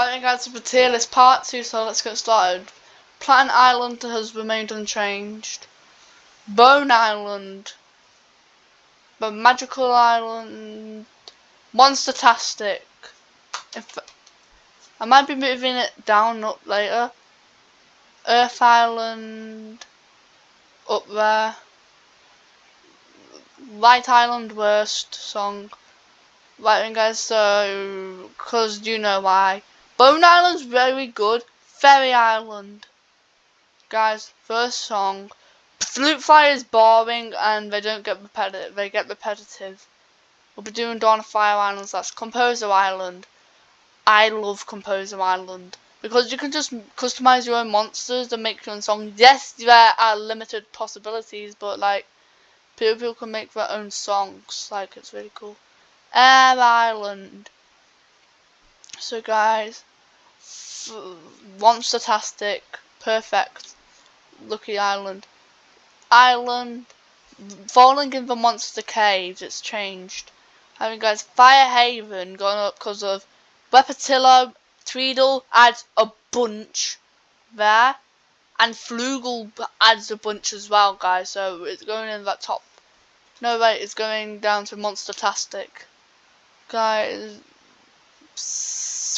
Right guys, for tier list part 2, so let's get started. Plant Island has remained unchanged. Bone Island. The Magical Island. Monstertastic. If I might be moving it down up later. Earth Island. Up there. Light Island worst song. Right then guys, so, cause you know why. Bone Island's very good. Faerie Island. Guys, first song. Flute Fire is boring and they don't get repetitive. They get repetitive. We'll be doing Dawn of Fire Islands. That's Composer Island. I love Composer Island because you can just customize your own monsters and make your own song. Yes, there are limited possibilities, but like people can make their own songs. Like it's really cool. Air Island. So guys, Monstertastic, perfect, Lucky Island. Island, falling in the monster caves, it's changed. Having guys, Fire Haven gone up because of Wepatillo, Tweedle adds a bunch there. And Flugel adds a bunch as well, guys. So it's going in that top. No, wait, it's going down to Monster Monstertastic. Guys,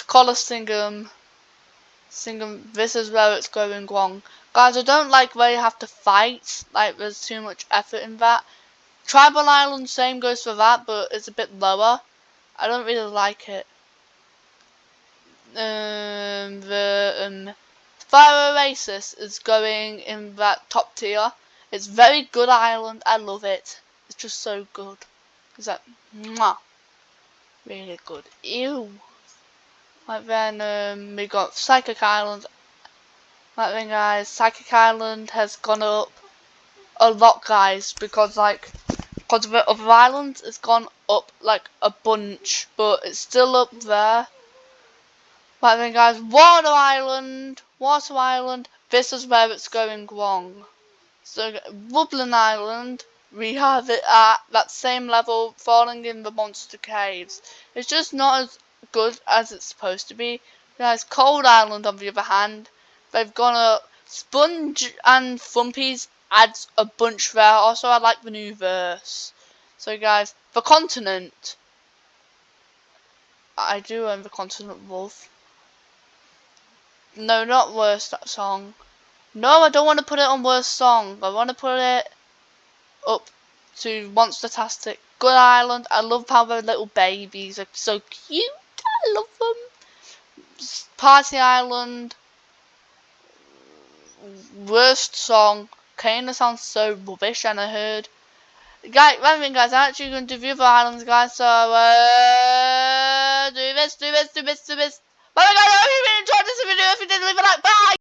Colossingum. Singham, this is where it's going wrong. Guys, I don't like where you have to fight. Like, there's too much effort in that. Tribal Island, same goes for that, but it's a bit lower. I don't really like it. Um, the um, Fire Oasis is going in that top tier. It's very good island. I love it. It's just so good. Is that mwah, really good. Ew. Like then um, we got Psychic Island. Like then guys, Psychic Island has gone up a lot guys because like because of the other islands it's gone up like a bunch but it's still up there. Like then guys, Water Island, Water Island, this is where it's going wrong. So Woodland Island, we have it at that same level falling in the monster caves. It's just not as good as it's supposed to be. There's Cold Island on the other hand. They've gone up. Spunge and Thumpies adds a bunch there. Also, I like the new verse. So, guys, the continent. I do own the continent wolf. No, not worst song. No, I don't want to put it on worst song. I want to put it up to Monstertastic. Good Island. I love how the little babies are so cute. I love them. Party Island. Worst song. Kinda sounds so rubbish, and I heard. Guys, right guys, I'm actually going to do the islands, guys. So, uh, do this, do this, do this, do this. Bye, guys. I hope you enjoyed this video. If you did, leave a like. Bye.